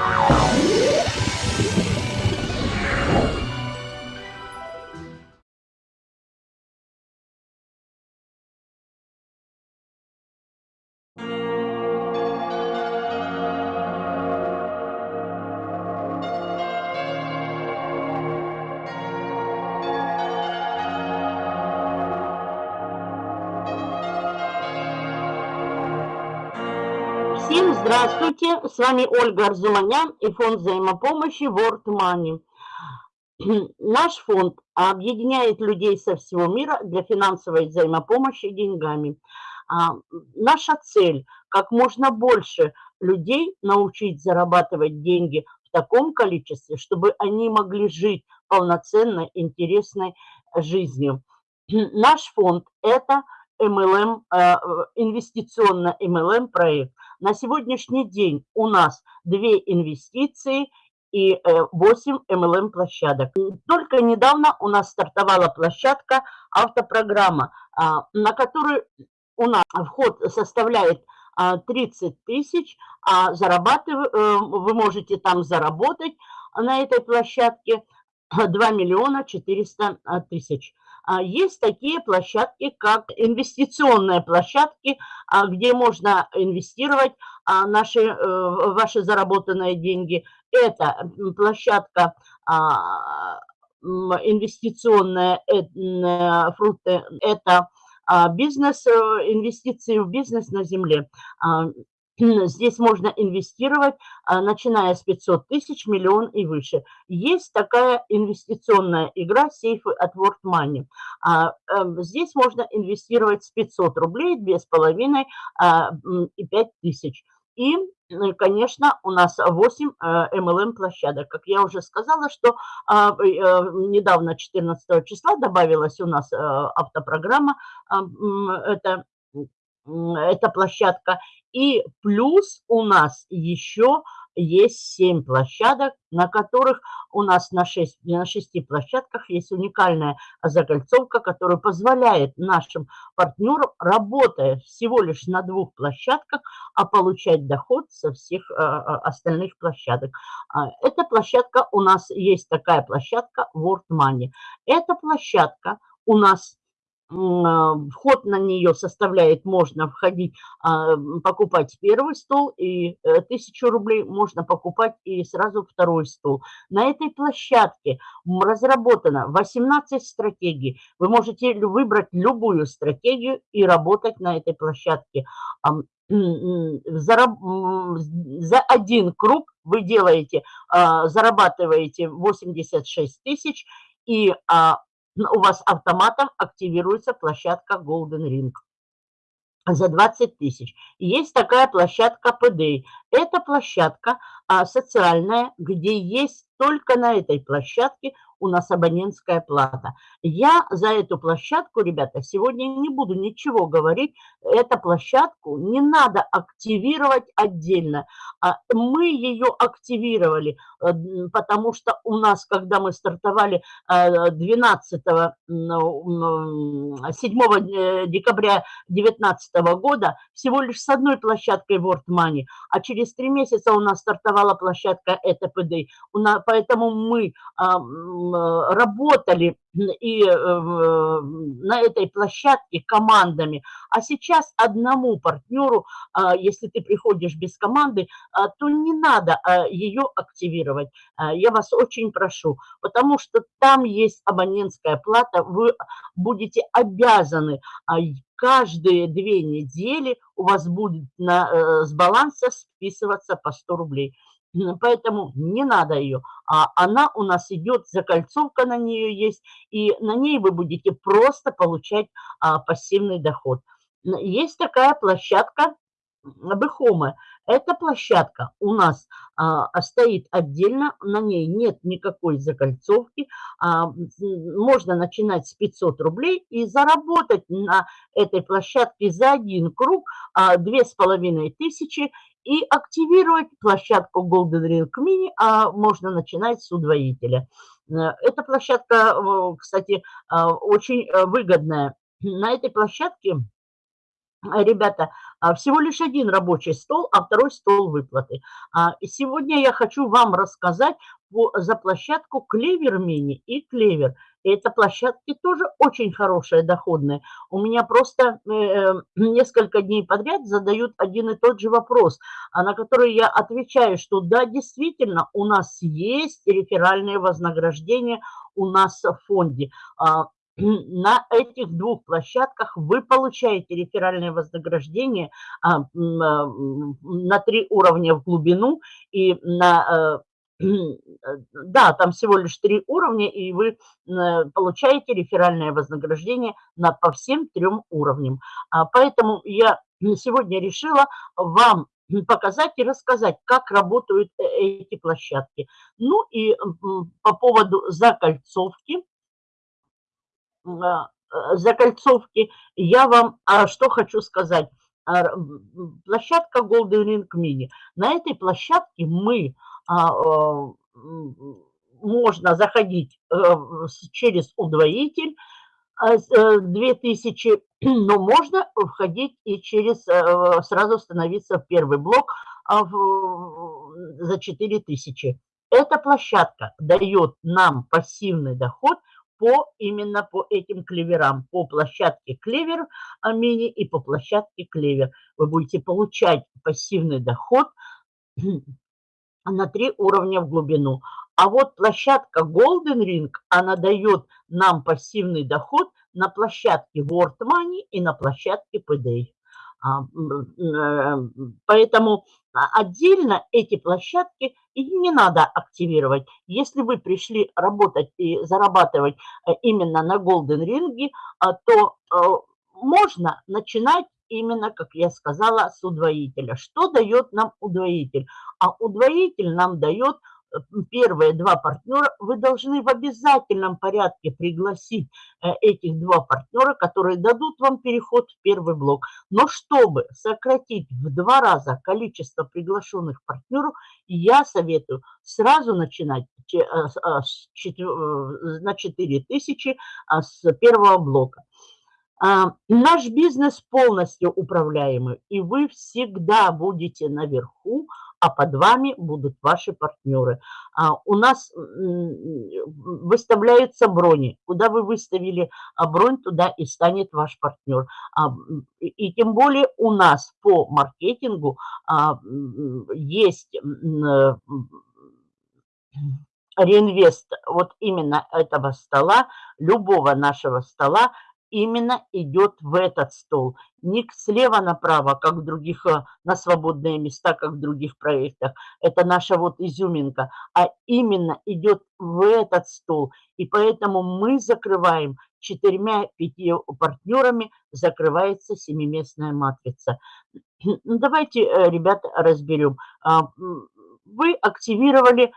Oh. Здравствуйте, с вами Ольга Арзуманян и фонд взаимопомощи World Money. Наш фонд объединяет людей со всего мира для финансовой взаимопомощи деньгами. А, наша цель – как можно больше людей научить зарабатывать деньги в таком количестве, чтобы они могли жить полноценной, интересной жизнью. Наш фонд – это – MLM, э, инвестиционно MLM проект. На сегодняшний день у нас две инвестиции и 8 э, MLM площадок. Только недавно у нас стартовала площадка автопрограмма, а, на которую у нас вход составляет 30 а, тысяч, а зарабатывать, э, вы можете там заработать на этой площадке 2 миллиона 400 тысяч. А, есть такие площадки, как инвестиционные площадки, а, где можно инвестировать а, наши, э, ваши заработанные деньги. Это площадка инвестиционная э, фрукты, это бизнес, э, инвестиции в бизнес на земле. Здесь можно инвестировать, а, начиная с 500 тысяч, миллион и выше. Есть такая инвестиционная игра сейфы от World Money. А, эм, здесь можно инвестировать с 500 рублей, 2,5 а, и 5 тысяч. И, конечно, у нас 8 MLM площадок. Как я уже сказала, что э, недавно, 14 числа, добавилась у нас автопрограмма. Это эта площадка. И плюс у нас еще есть 7 площадок, на которых у нас на 6, на 6 площадках есть уникальная закольцовка, которая позволяет нашим партнерам, работая всего лишь на двух площадках, а получать доход со всех а, а, остальных площадок. А, эта площадка, у нас есть такая площадка World Money. Эта площадка у нас вход на нее составляет, можно входить, а, покупать первый стол и э, тысячу рублей, можно покупать и сразу второй стол. На этой площадке разработано 18 стратегий. Вы можете выбрать любую стратегию и работать на этой площадке. За, за один круг вы делаете, а, зарабатываете 86 тысяч и у вас автоматом активируется площадка Golden Ring за 20 тысяч. Есть такая площадка PD. Это площадка а, социальная, где есть только на этой площадке у нас абонентская плата. Я за эту площадку, ребята, сегодня не буду ничего говорить. Эту площадку не надо активировать отдельно. А мы ее активировали, э, потому что у нас, когда мы стартовали 12 7 декабря 2019 года, всего лишь с одной площадкой World Money, а через три месяца у нас стартовала площадка ЭТПД. Поэтому мы Э, работали и э, на этой площадке командами, а сейчас одному партнеру, а, если ты приходишь без команды, а, то не надо а, ее активировать. Я вас очень прошу, потому что там есть абонентская плата, вы будете обязаны каждые две недели у вас будет на, э, с баланса списываться по 100 рублей. Поэтому не надо ее. А она у нас идет, закольцовка на нее есть, и на ней вы будете просто получать а, пассивный доход. Есть такая площадка Бехомы. Эта площадка у нас а, стоит отдельно, на ней нет никакой закольцовки. А, можно начинать с 500 рублей и заработать на этой площадке за один круг а, 2500 и активировать площадку Golden Ring Mini, а можно начинать с удвоителя. Э, эта площадка, кстати, э, очень э, выгодная. На этой площадке ребята, всего лишь один рабочий стол, а второй стол выплаты. А, сегодня я хочу вам рассказать за площадку Клевер Мини и Клевер. Это площадки тоже очень хорошие, доходные. У меня просто э, э, несколько дней подряд задают один и тот же вопрос, а на который я отвечаю, что да, действительно, у нас есть реферальные вознаграждения у нас в фонде на этих двух площадках вы получаете реферальное вознаграждение а, а, на три уровня в глубину и на... Э, да, там всего лишь три уровня, и вы э, получаете реферальное вознаграждение на, по всем трем уровням. А, поэтому я сегодня решила вам показать и рассказать, как работают э, эти площадки. Ну и по поводу закольцовки – а, закольцовки, я вам а, что хочу сказать. Площадка Golden Ring Mini. На этой площадке мы можно заходить э, через удвоитель 2000, э, но можно входить и через, сразу становиться в первый блок за 4000. Эта площадка дает нам пассивный доход по именно по этим клеверам, по площадке клевер мини и по площадке клевер. Вы будете получать пассивный доход на три уровня в глубину. А вот площадка Golden Ring, она дает нам пассивный доход на площадке World Money и на площадке PDA. А, э, поэтому отдельно эти площадки не надо активировать. Если вы пришли работать и зарабатывать э, именно на Golden Ring, а, то э, можно начинать именно, как я сказала, с удвоителя. Что дает нам удвоитель? А удвоитель нам дает первые два партнера, вы должны в обязательном порядке пригласить э, этих два партнера, которые дадут вам переход в первый блок. Но чтобы сократить в два раза количество приглашенных партнеров, я советую сразу начинать э, э, на 4000 а с первого блока. А, наш бизнес полностью управляемый, и вы всегда будете наверху, а под вами будут ваши партнеры. А, у нас выставляются брони. Куда вы выставили а, бронь, туда и станет ваш партнер. И тем более у нас по маркетингу есть э, реинвест вот именно этого стола, любого нашего стола, именно идет в этот стол. Не слева направо, как в других, э, на свободные места, как в других проектах. Это наша вот изюминка. А именно идет в этот стол. И поэтому мы закрываем четырьмя-пятью партнерами, закрывается семиместная матрица. Ну, давайте, э, ребята, разберем. А, вы активировали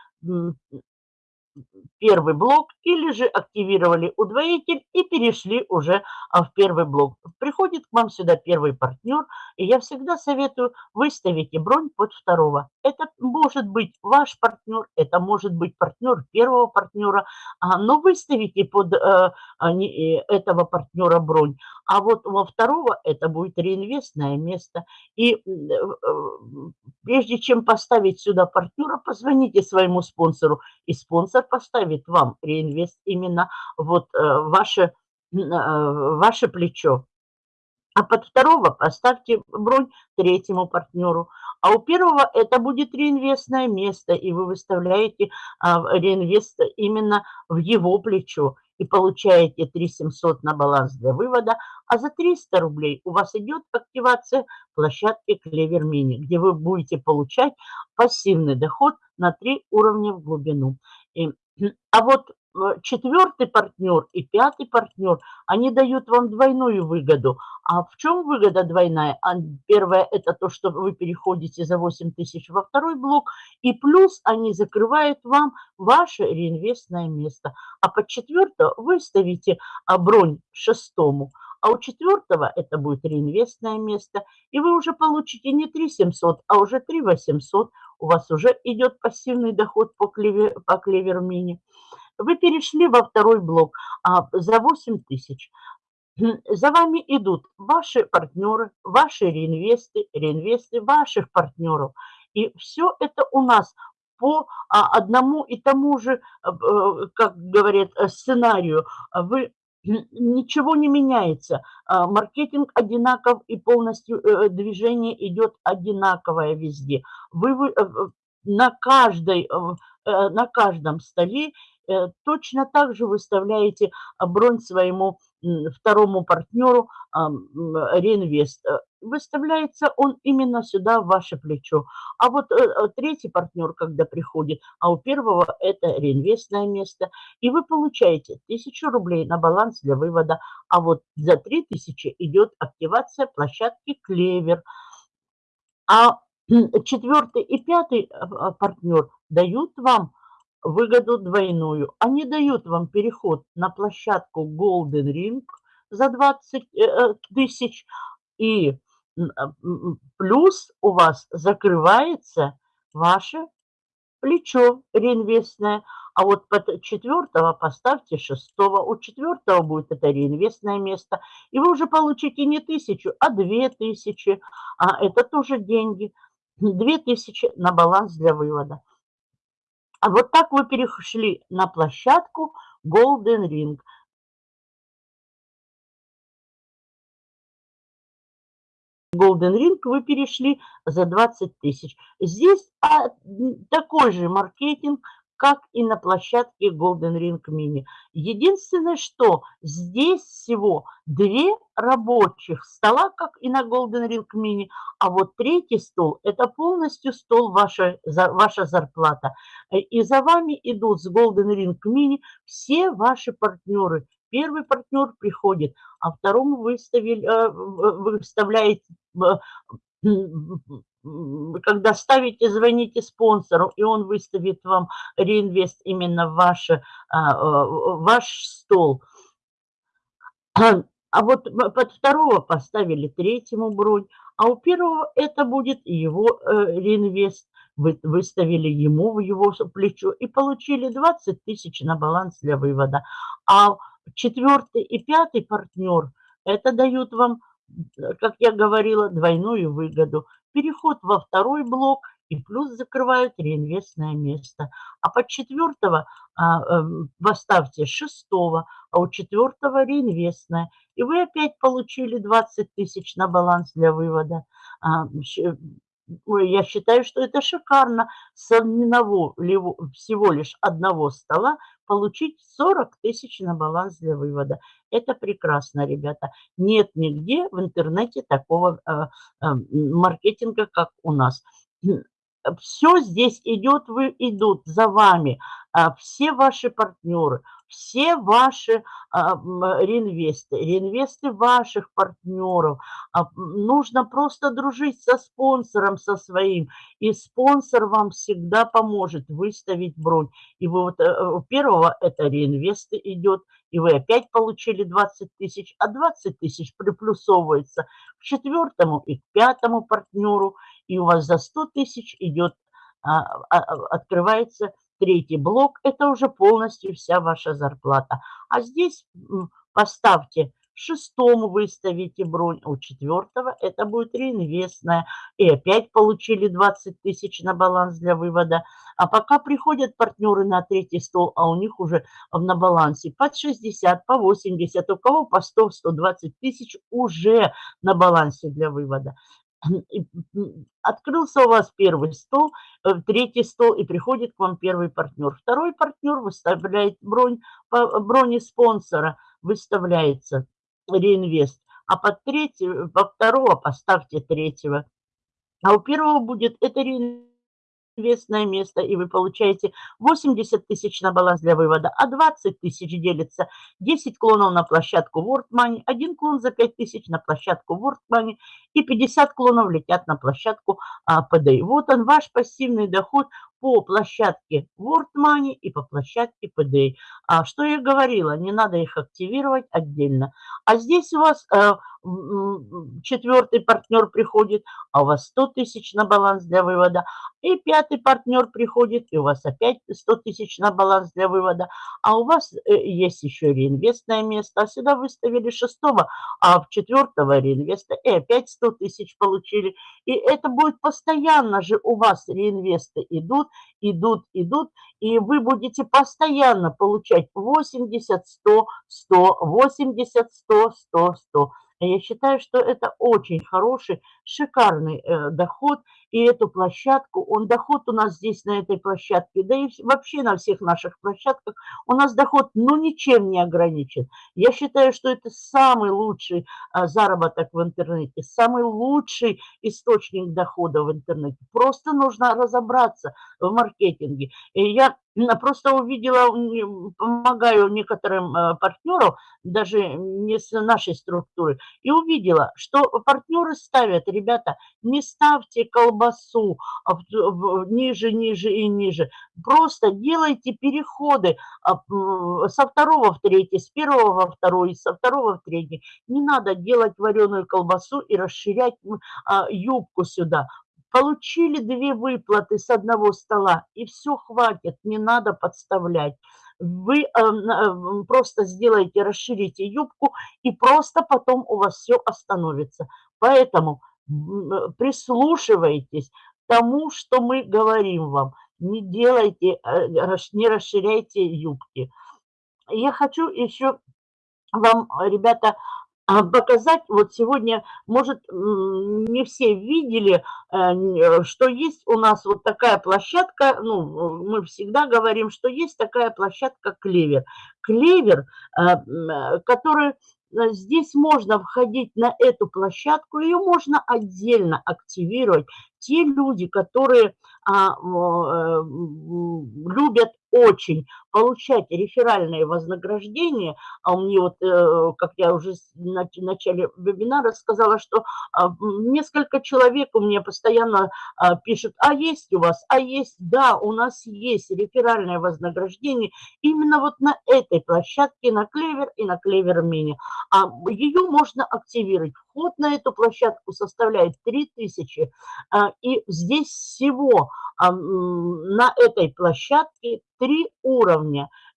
первый блок или же активировали удвоитель и перешли уже а, в первый блок. Приходит к вам сюда первый партнер, и я всегда советую выставите бронь под второго. Это может быть ваш партнер, это может быть партнер первого партнера, а, но выставите под э, э, этого партнера бронь. А вот во второго это будет реинвестное место. И э, прежде чем поставить сюда партнера, позвоните своему спонсору, и спонсор поставит вам реинвест именно вот ваше, ваше плечо. А под второго поставьте бронь третьему партнеру. А у первого это будет реинвестное место, и вы выставляете а, реинвест именно в его плечо и получаете 3700 на баланс для вывода, а за 300 рублей у вас идет активация площадки Клевер Мини, где вы будете получать пассивный доход на 3 уровня в глубину. И, а вот Э, четвертый партнер и пятый партнер, они дают вам двойную выгоду. А в чем выгода двойная? А, первое – это то, что вы переходите за 8 тысяч во второй блок, и плюс они закрывают вам ваше реинвестное место. А под четвертое вы ставите а, бронь шестому, а у четвертого это будет реинвестное место, и вы уже получите не 3 700, а уже 3 800. У вас уже идет пассивный доход по клевер, по клевер мини. Вы перешли во второй блок а, за 8 тысяч. за вами идут ваши партнеры, ваши реинвесты, реинвесты ваших партнеров. И все это у нас по а, одному и тому же, э, как говорят, э, сценарию. Вы ничего не меняется. А, маркетинг одинаков и полностью э, движение идет одинаковое везде. Вы на, каждой, на каждом столе точно так же выставляете бронь своему второму партнеру реинвест. Э, выставляется он именно сюда, в ваше плечо. А вот э, э, третий партнер, когда приходит, а у первого это реинвестное место, и вы получаете 1000 рублей на баланс для вывода, а вот за 3000 идет активация площадки Клевер. А четвертый и пятый партнер дают вам выгоду двойную. Они дают вам переход на площадку Golden Ring за 20 э, э, тысяч, и плюс у вас закрывается ваше плечо реинвестное. А вот под четвертого поставьте шестого. У четвертого будет это реинвестное место. И вы уже получите не тысячу, а две тысячи. А это тоже деньги. Две тысячи на баланс для вывода. А вот так вы перешли на площадку Golden Ring. Golden Ring вы перешли за 20 тысяч. Здесь а, такой же маркетинг, как и на площадке Golden Ring Mini. Единственное, что здесь всего две рабочих стола, как и на Golden Ring Mini, а вот третий стол – это полностью стол ваша, ваша зарплата. И за вами идут с Golden Ring Mini все ваши партнеры. Первый партнер приходит, а второму выставили, э, вы выставляете когда ставите, звоните спонсору, и он выставит вам реинвест именно в ваше, а, э, ваш стол. А вот под второго поставили третьему бронь, а у первого это будет его э, реинвест. Вы выставили ему в его плечо и получили 20 тысяч на баланс для вывода. А четвертый и пятый партнер, это дают вам, как я говорила, двойную выгоду переход во второй блок и плюс закрывают реинвестное место. А под четвертого а, а, поставьте шестого, а у четвертого реинвестное. И вы опять получили 20 тысяч на баланс для вывода. Я считаю, что это шикарно. С одного, всего лишь одного стола получить 40 тысяч на баланс для вывода. Это прекрасно, ребята. Нет нигде в интернете такого э, э, маркетинга, как у нас. Все здесь идет, вы идут за вами. А, все ваши партнеры, все ваши а, реинвесты, реинвесты ваших партнеров. А, нужно просто дружить со спонсором, со своим, и спонсор вам всегда поможет выставить бронь. И вы вот э, у первого это реинвесты идет, и вы опять получили 20 тысяч, а 20 тысяч приплюсовывается к четвертому и к пятому партнеру, и у вас за 100 тысяч идет, открывается Третий блок – это уже полностью вся ваша зарплата. А здесь поставьте шестому выставите бронь, у четвертого это будет реинвестная. И опять получили 20 тысяч на баланс для вывода. А пока приходят партнеры на третий стол, а у них уже на балансе под 60, по 80, у кого по 100-120 тысяч уже на балансе для вывода открылся у вас первый стол, э, третий стол, и приходит к вам первый партнер. Второй партнер выставляет бронь, по броне спонсора выставляется реинвест, а под третьего, по второго поставьте третьего. А у первого будет это реинвест известное место, и вы получаете 80 тысяч на баланс для вывода, а 20 тысяч делится 10 клонов на площадку World Money, один клон за 5 тысяч на площадку World Money и 50 клонов летят на площадку а. Вот он, ваш пассивный доход по площадке World Money и по площадке PDA. А что я говорила, не надо их активировать отдельно. А здесь у вас э, четвертый партнер приходит, а у вас 100 тысяч на баланс для вывода. И пятый партнер приходит, и у вас опять 100 тысяч на баланс для вывода. А у вас э, есть еще реинвестное место. А сюда выставили шестого, а в четвертого реинвеста и опять 100 тысяч получили. И это будет постоянно же у вас реинвесты идут, идут, идут. И вы будете постоянно получать 80, 100, 100, 80, 100, 100, 100. Я считаю, что это очень хороший, шикарный э, доход. И эту площадку, он доход у нас здесь на этой площадке, да и вообще на всех наших площадках, у нас доход ну ничем не ограничен. Я считаю, что это самый лучший а, заработок в интернете, самый лучший источник дохода в интернете. Просто нужно разобраться в маркетинге. И я Просто увидела, помогаю некоторым э, партнерам, даже не с нашей структуры, и увидела, что партнеры ставят, ребята, не ставьте колбасу ниже, ниже и ниже. Просто делайте переходы а, со второго в третий, с первого во второй, со второго в третий. Не надо делать вареную колбасу и расширять а, юбку сюда. Получили две выплаты с одного стола, и все хватит, не надо подставлять. Вы э, э, просто сделаете, расширите юбку, и просто потом у вас все остановится. Поэтому э, прислушивайтесь тому, что мы говорим вам. Не делайте, не расширяйте юбки. Я хочу еще вам, ребята, показать, вот сегодня, может, не все видели, э, э, что есть у нас вот такая площадка, ну, мы всегда говорим, что есть такая площадка «Клевер». «Клевер», э, который здесь можно входить на эту площадку, ее можно отдельно активировать. Те люди, которые а, любят очень получать реферальные вознаграждения, а мне вот, э, как я уже в начале вебинара сказала, что а, несколько человек у меня постоянно а, пишут, а есть у вас, а есть, да, у нас есть реферальное вознаграждение именно вот на этой площадке, на Клевер и на Клевер Мини. А ее можно активировать. Вход на эту площадку составляет 3000, и здесь всего на этой площадке три уровня.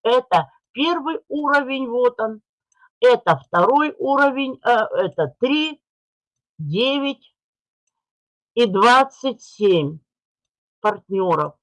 Это первый уровень, вот он. Это второй уровень, э, это 3, 9 и 27 партнеров.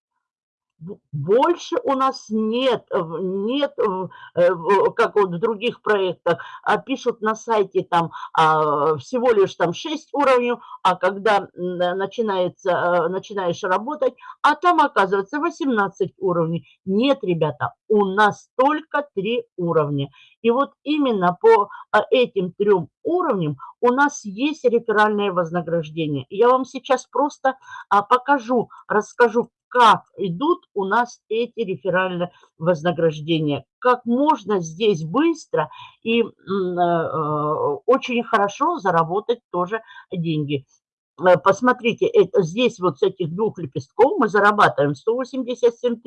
Больше у нас нет, нет, э, как вот в других проектах, а пишут на сайте там а, всего лишь там 6 уровней, а когда начинается, э, начинаешь работать, а там оказывается 18 уровней. Нет, ребята, у нас только 3 уровня. И вот именно по а, этим трем уровням у нас есть реферальное вознаграждение. Я вам сейчас просто покажу, расскажу, как идут у нас эти реферальные вознаграждения. Как можно здесь быстро и э, э, очень хорошо заработать тоже деньги. Э, посмотрите, здесь вот с этих двух лепестков мы зарабатываем 187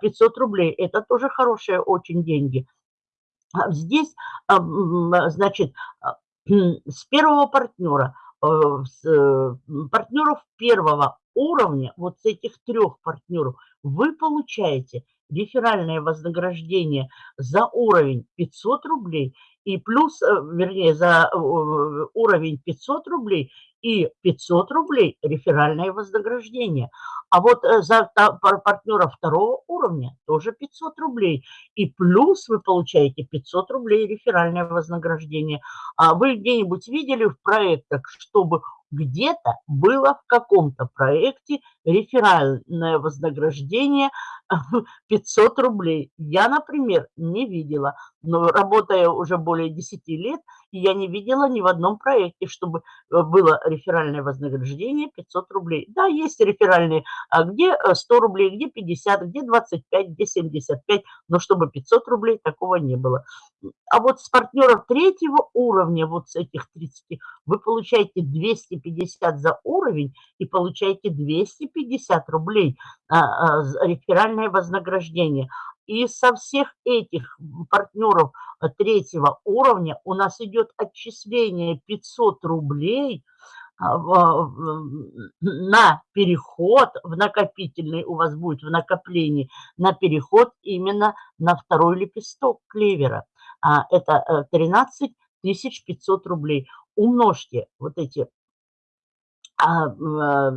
500 рублей. Это тоже хорошие очень деньги. А здесь, значит, с первого партнера, партнеров первого уровня, вот с этих трех партнеров, вы получаете реферальное вознаграждение за уровень 500 рублей и плюс, э, вернее, за э, уровень 500 рублей и 500 рублей реферальное вознаграждение. А вот э, за партнера второго уровня тоже 500 рублей. И плюс вы получаете 500 рублей реферальное вознаграждение. А вы где-нибудь видели в проектах, чтобы где-то было в каком-то проекте реферальное вознаграждение 500 рублей. Я, например, не видела, но работая уже более 10 лет, я не видела ни в одном проекте, чтобы э, было реферальное вознаграждение 500 рублей. Да, есть реферальные, а где 100 э, рублей, где 50, где 25, где 75, но чтобы 500 рублей, такого не было. А вот с партнеров третьего уровня, вот с этих 30, вы получаете 250 за уровень и получаете 250 50 рублей а, реферальное вознаграждение. И со всех этих партнеров третьего уровня у нас идет отчисление 500 рублей – а, на переход в накопительный, у вас будет в накоплении, на переход именно на второй лепесток клевера. А, это 13 э, 500 рублей. Умножьте вот эти а, э,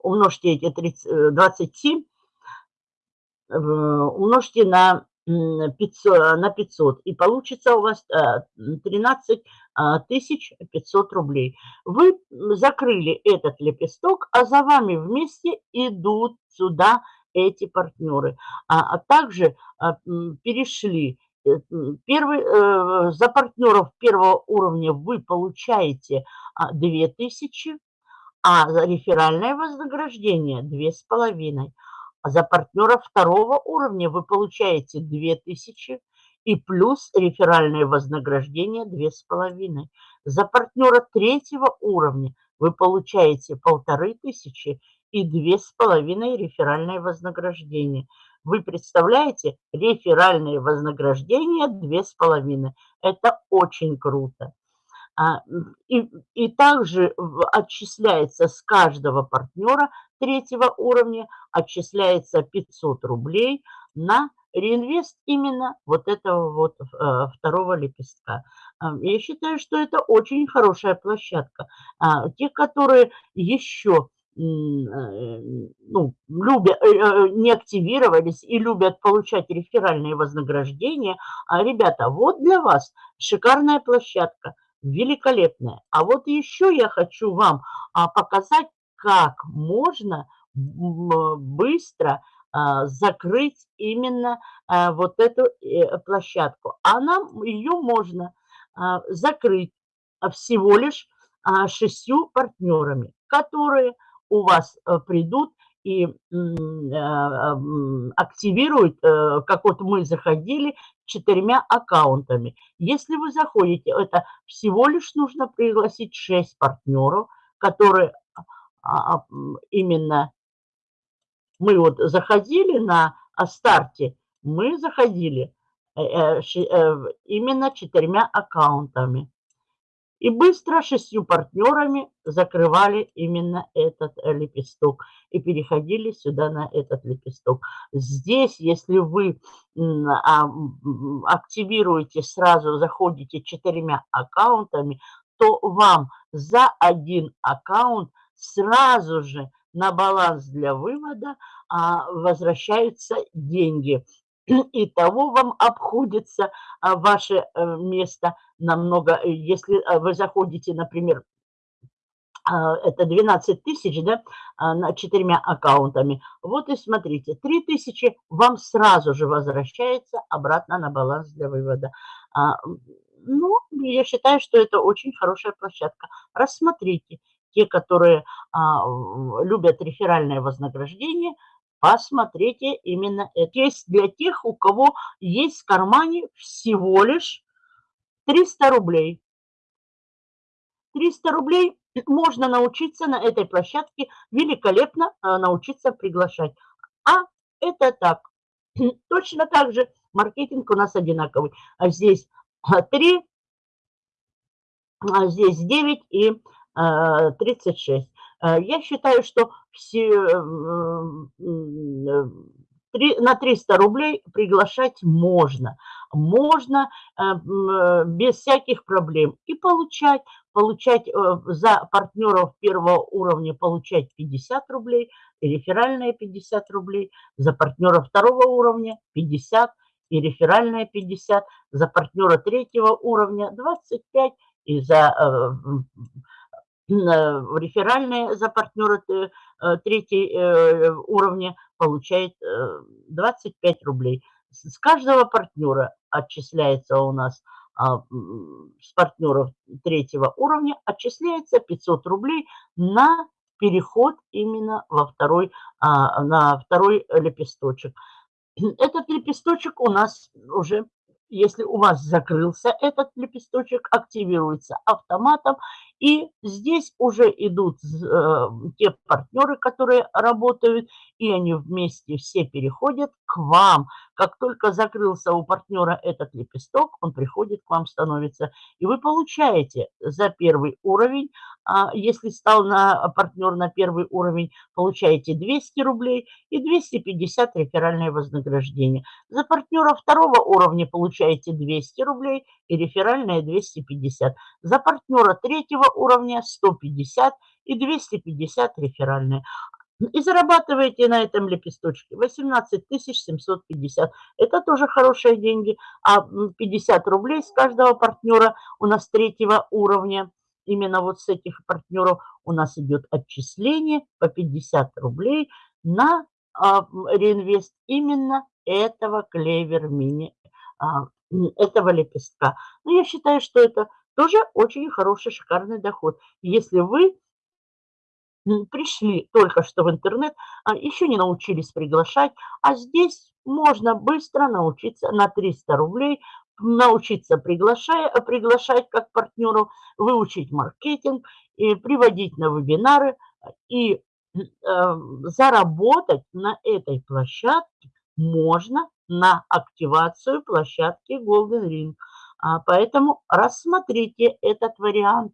умножьте эти 30, 27, э, умножьте на 500, на 500, и получится у вас 13 500 рублей. Вы закрыли этот лепесток, а за вами вместе идут сюда эти партнеры. А, а также а, перешли э, Первый, э, за партнеров первого уровня вы получаете 2000, а за реферальное вознаграждение 2500. За партнера второго уровня вы получаете 2000 и плюс реферальное вознаграждение 2500. За партнера третьего уровня вы получаете 1500 и 2500 реферальное вознаграждение. Вы представляете, реферальное вознаграждение 2500. Это очень круто. А, и, и также отчисляется с каждого партнера третьего уровня, отчисляется 500 рублей на реинвест именно вот этого вот э, второго лепестка. А, я считаю, что это очень хорошая площадка. А, те, которые еще э, ну, любят, э, не активировались и любят получать реферальные вознаграждения, ребята, вот для вас шикарная площадка, великолепная. А вот еще я хочу вам показать, как можно быстро а, закрыть именно а, вот эту э, площадку. А нам ее можно а, закрыть всего лишь шестью партнерами, которые у вас э, придут и активируют, э, как вот мы заходили, четырьмя аккаунтами. Если вы заходите, это всего лишь нужно пригласить 6 партнеров, которые именно мы вот заходили на старте, мы заходили э, э, э, именно четырьмя аккаунтами. И быстро шестью партнерами закрывали именно этот лепесток и переходили сюда на этот лепесток. Здесь, если вы а, активируете сразу, заходите четырьмя аккаунтами, то вам за один аккаунт сразу же на баланс для вывода а, возвращаются деньги. И того вам обходится а, ваше э, место намного, э, если э, вы заходите, например, а, это 12 тысяч, да, на четырьмя аккаунтами. Вот и смотрите, 3 тысячи вам сразу же возвращается обратно на баланс для вывода. Ну, я считаю, что это очень хорошая площадка. Рассмотрите те, которые а, любят реферальное вознаграждение, посмотрите именно это. Есть для тех, у кого есть в кармане всего лишь 300 рублей. 300 рублей можно научиться на этой площадке великолепно а, научиться приглашать. А это так. Точно так же маркетинг у нас одинаковый. А здесь 3, а здесь 9 и 36. Э, я считаю, что все, на 300 рублей приглашать можно. Можно э, э, без всяких проблем и получать. Получать за партнеров первого уровня получать 50 рублей, и реферальные 50 рублей. За партнера второго уровня 50 и реферальные 50. За партнера третьего уровня 25 и за реферальные за партнера э, третьей э, уровня получает 25 э, рублей. С каждого партнера отчисляется у нас а, с партнеров третьего уровня отчисляется 500 рублей на переход именно во второй, а, на второй лепесточек. Этот лепесточек у нас уже если у вас закрылся этот лепесточек, активируется автоматом И здесь уже идут э, те партнеры, которые работают, и они вместе все переходят к вам. Как только закрылся у партнера этот лепесток, он приходит к вам, становится. И вы получаете за первый уровень, а если стал на партнер на первый уровень, получаете 200 рублей и 250 реферальное вознаграждение. За партнера второго уровня получаете 200 рублей и реферальное 250. За партнера третьего уровня 150 и 250 реферальные. И зарабатываете на этом лепесточке 18 750. Это тоже хорошие деньги. А 50 рублей с каждого партнера у нас третьего уровня. Именно вот с этих партнеров у нас идет отчисление по 50 рублей на а, реинвест именно этого клевер мини, а, этого лепестка. Но я считаю, что это тоже очень хороший, шикарный доход. Если вы пришли только что в интернет, а еще не научились приглашать, а здесь можно быстро научиться на 300 рублей, научиться приглашая, приглашать как партнеров, выучить маркетинг, и приводить на вебинары и э, заработать на этой площадке можно на активацию площадки Golden Ring. А, поэтому рассмотрите этот вариант.